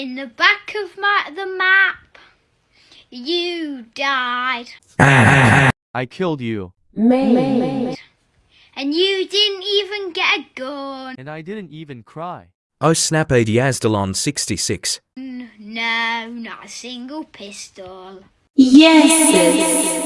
In the back of my the map, you died, I killed you. and you didn't even get a gun. And I didn't even cry. Oh snap Asdalon 66. No, not a single pistol. Yes, yes. yes.